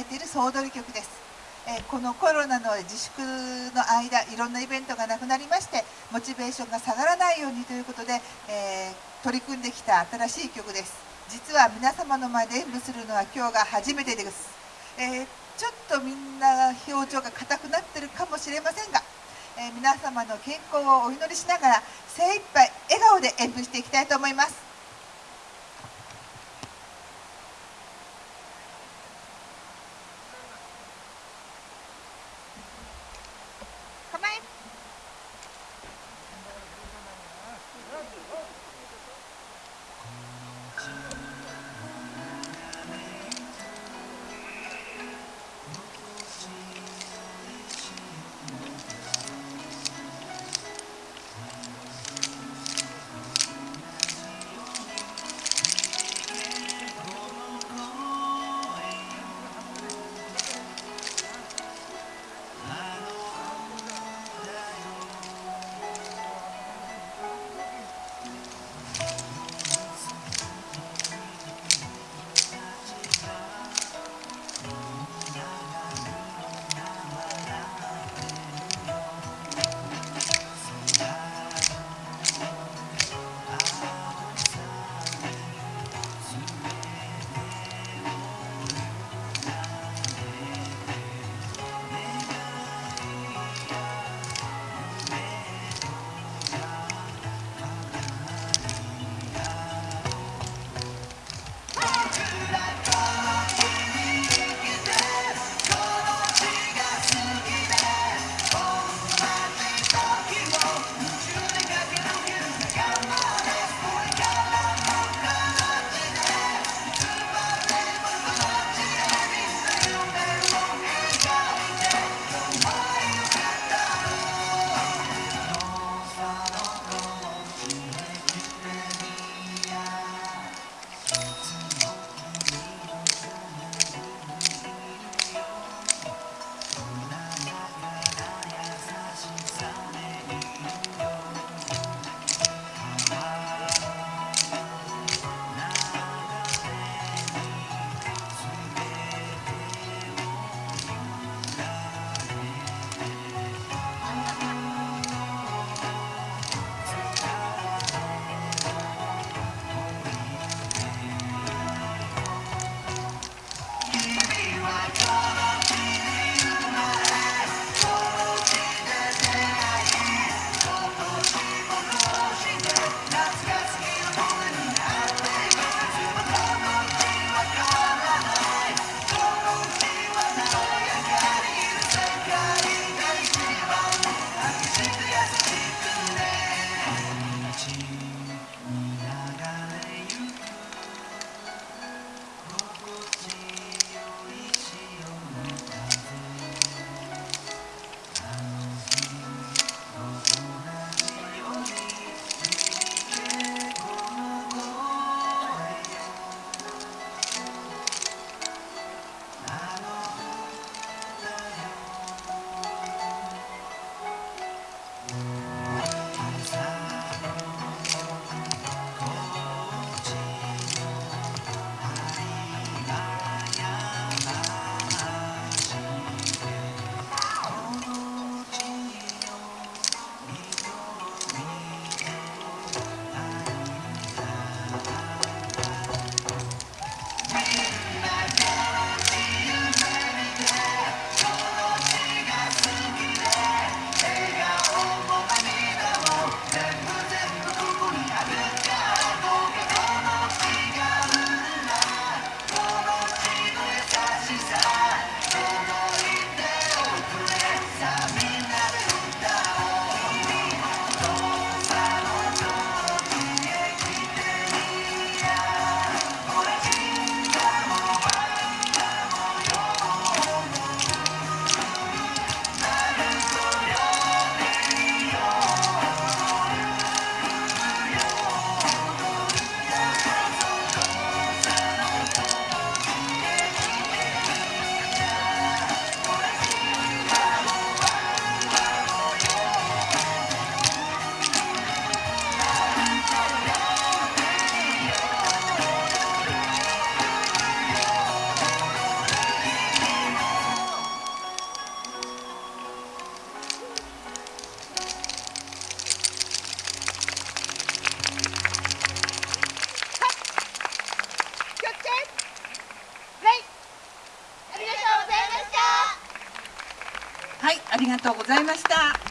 えている総取り曲です、えこのコロナの自粛の間いろんなイベントがなくなりましてモチベーションが下がらないようにということで、え取り組んできた新しい曲です。実は皆様の前で演舞するのは今日が初めてです、えちょっとみんな表情が硬くなってるかもしれませんが、え皆様の健康をお祈りしながら精一杯笑顔で演舞していきたいと思います。がとうございました。